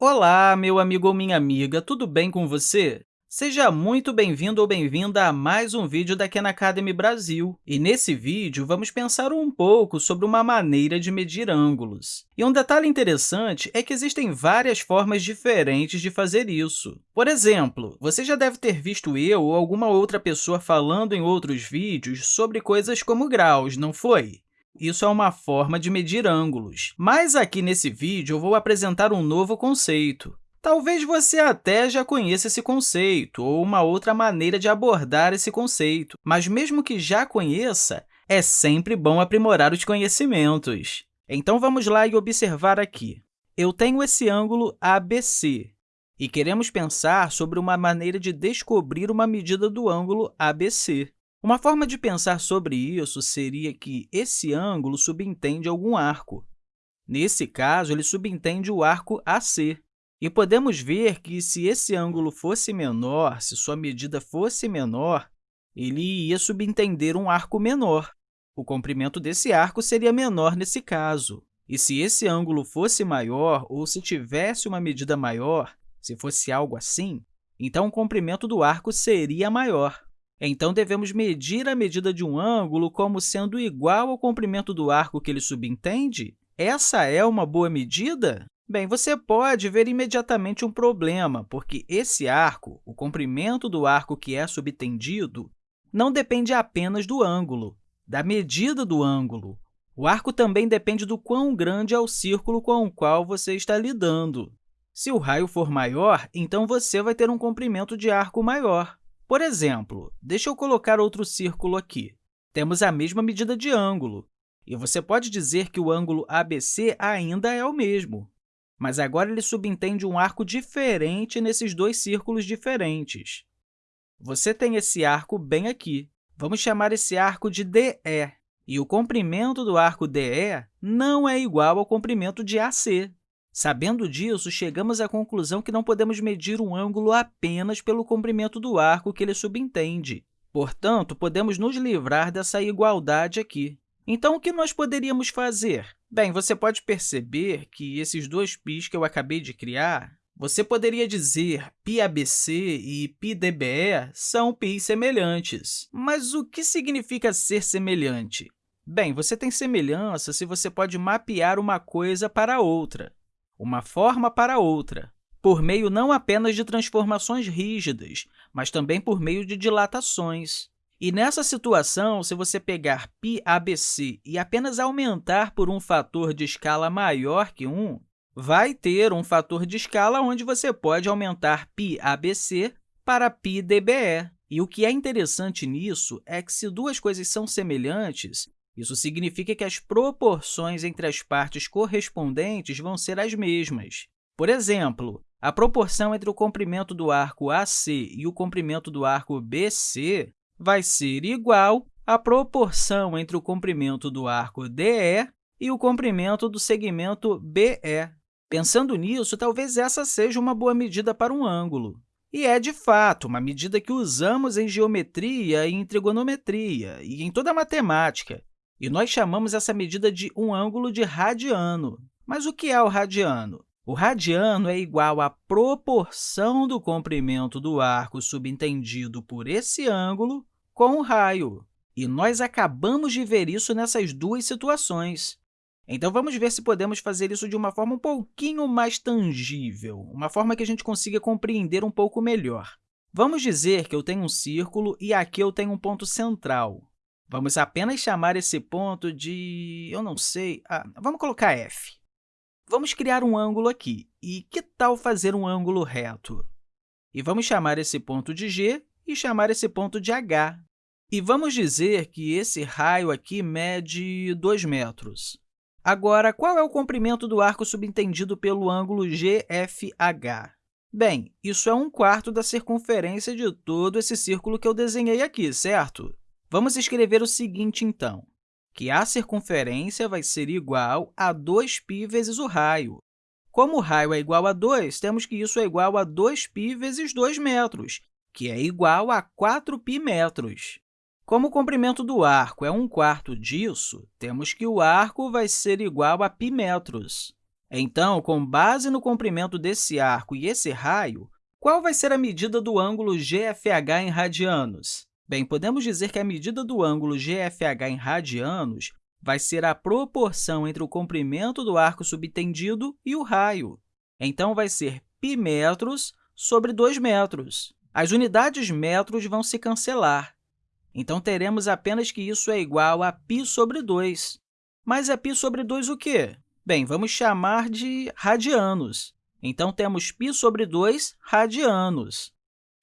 Olá, meu amigo ou minha amiga, tudo bem com você? Seja muito bem-vindo ou bem-vinda a mais um vídeo da Khan Academy Brasil. E nesse vídeo, vamos pensar um pouco sobre uma maneira de medir ângulos. E um detalhe interessante é que existem várias formas diferentes de fazer isso. Por exemplo, você já deve ter visto eu ou alguma outra pessoa falando em outros vídeos sobre coisas como graus, não foi? Isso é uma forma de medir ângulos. Mas aqui nesse vídeo, eu vou apresentar um novo conceito. Talvez você até já conheça esse conceito ou uma outra maneira de abordar esse conceito, mas mesmo que já conheça, é sempre bom aprimorar os conhecimentos. Então, vamos lá e observar aqui. Eu tenho esse ângulo ABC e queremos pensar sobre uma maneira de descobrir uma medida do ângulo ABC. Uma forma de pensar sobre isso seria que esse ângulo subentende algum arco. Nesse caso, ele subentende o arco AC. E podemos ver que, se esse ângulo fosse menor, se sua medida fosse menor, ele ia subentender um arco menor. O comprimento desse arco seria menor nesse caso. E se esse ângulo fosse maior, ou se tivesse uma medida maior, se fosse algo assim, então o comprimento do arco seria maior. Então, devemos medir a medida de um ângulo como sendo igual ao comprimento do arco que ele subentende? Essa é uma boa medida? Bem, você pode ver imediatamente um problema, porque esse arco, o comprimento do arco que é subtendido, não depende apenas do ângulo, da medida do ângulo. O arco também depende do quão grande é o círculo com o qual você está lidando. Se o raio for maior, então você vai ter um comprimento de arco maior. Por exemplo, deixa eu colocar outro círculo aqui. Temos a mesma medida de ângulo, e você pode dizer que o ângulo ABC ainda é o mesmo, mas agora ele subentende um arco diferente nesses dois círculos diferentes. Você tem esse arco bem aqui. Vamos chamar esse arco de DE, e o comprimento do arco DE não é igual ao comprimento de AC. Sabendo disso, chegamos à conclusão que não podemos medir um ângulo apenas pelo comprimento do arco que ele subentende. Portanto, podemos nos livrar dessa igualdade aqui. Então, o que nós poderíamos fazer? Bem, você pode perceber que esses dois π's que eu acabei de criar, você poderia dizer πABC e πDBE são π's semelhantes. Mas o que significa ser semelhante? Bem, você tem semelhança se você pode mapear uma coisa para outra uma forma para outra, por meio não apenas de transformações rígidas, mas também por meio de dilatações. E nessa situação, se você pegar πABC e apenas aumentar por um fator de escala maior que 1, vai ter um fator de escala onde você pode aumentar πABC para πDBE. E o que é interessante nisso é que, se duas coisas são semelhantes, isso significa que as proporções entre as partes correspondentes vão ser as mesmas. Por exemplo, a proporção entre o comprimento do arco AC e o comprimento do arco BC vai ser igual à proporção entre o comprimento do arco DE e o comprimento do segmento BE. Pensando nisso, talvez essa seja uma boa medida para um ângulo. E é, de fato, uma medida que usamos em geometria e em trigonometria e em toda a matemática, e nós chamamos essa medida de um ângulo de radiano. Mas o que é o radiano? O radiano é igual à proporção do comprimento do arco subentendido por esse ângulo com o raio. E nós acabamos de ver isso nessas duas situações. Então, vamos ver se podemos fazer isso de uma forma um pouquinho mais tangível, uma forma que a gente consiga compreender um pouco melhor. Vamos dizer que eu tenho um círculo e aqui eu tenho um ponto central. Vamos apenas chamar esse ponto de... eu não sei... Ah, vamos colocar f. Vamos criar um ângulo aqui. E que tal fazer um ângulo reto? E vamos chamar esse ponto de g e chamar esse ponto de h. E vamos dizer que esse raio aqui mede 2 metros. Agora, qual é o comprimento do arco subentendido pelo ângulo GFH? Bem, isso é um quarto da circunferência de todo esse círculo que eu desenhei aqui, certo? Vamos escrever o seguinte, então, que a circunferência vai ser igual a 2π vezes o raio. Como o raio é igual a 2, temos que isso é igual a 2π vezes 2 metros, que é igual a 4π metros. Como o comprimento do arco é 1 quarto disso, temos que o arco vai ser igual a π metros. Então, com base no comprimento desse arco e esse raio, qual vai ser a medida do ângulo GFH em radianos? Bem, podemos dizer que a medida do ângulo GFH em radianos vai ser a proporção entre o comprimento do arco subtendido e o raio. Então, vai ser π metros sobre 2 metros. As unidades metros vão se cancelar. Então, teremos apenas que isso é igual a π sobre 2. Mas é π sobre 2 o quê? Bem, vamos chamar de radianos. Então, temos π sobre 2 radianos.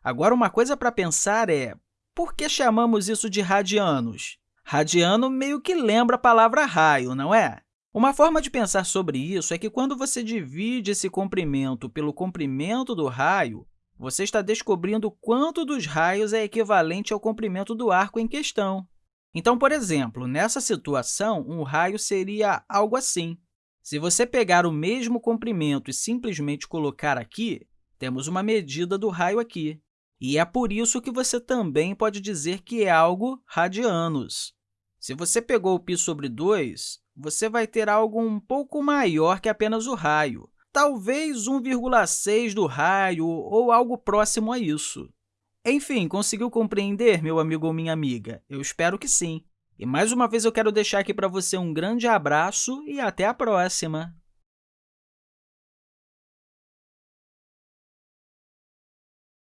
Agora, uma coisa para pensar é, por que chamamos isso de radianos? Radiano meio que lembra a palavra raio, não é? Uma forma de pensar sobre isso é que, quando você divide esse comprimento pelo comprimento do raio, você está descobrindo quanto dos raios é equivalente ao comprimento do arco em questão. Então, por exemplo, nessa situação, um raio seria algo assim. Se você pegar o mesmo comprimento e simplesmente colocar aqui, temos uma medida do raio aqui. E é por isso que você também pode dizer que é algo radianos. Se você pegou o π sobre 2, você vai ter algo um pouco maior que apenas o raio, talvez 1,6 do raio ou algo próximo a isso. Enfim, conseguiu compreender, meu amigo ou minha amiga? Eu espero que sim. E, mais uma vez, eu quero deixar aqui para você um grande abraço e até a próxima!